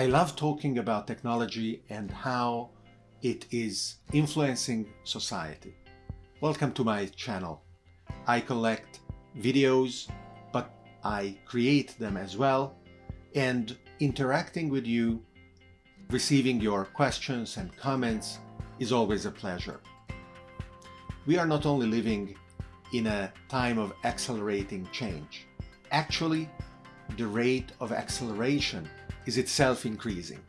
I love talking about technology and how it is influencing society. Welcome to my channel. I collect videos, but I create them as well and interacting with you, receiving your questions and comments is always a pleasure. We are not only living in a time of accelerating change. Actually, the rate of acceleration is itself increasing.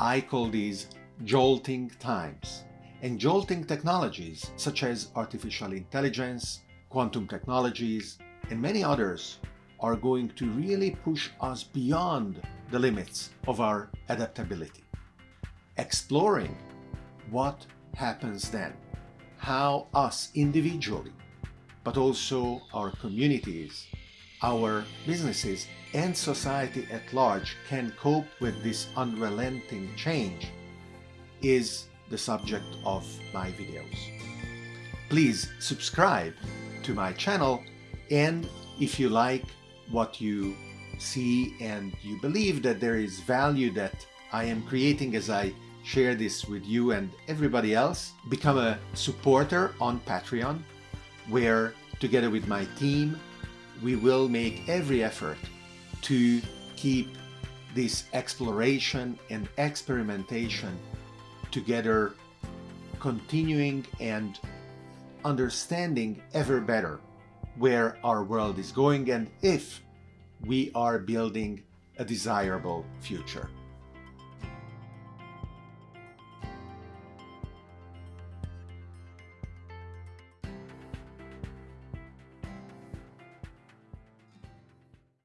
I call these jolting times. And jolting technologies such as artificial intelligence, quantum technologies, and many others are going to really push us beyond the limits of our adaptability. Exploring what happens then, how us individually, but also our communities, our businesses and society at large can cope with this unrelenting change is the subject of my videos. Please subscribe to my channel and if you like what you see and you believe that there is value that I am creating as I share this with you and everybody else, become a supporter on Patreon where together with my team we will make every effort to keep this exploration and experimentation together continuing and understanding ever better where our world is going and if we are building a desirable future.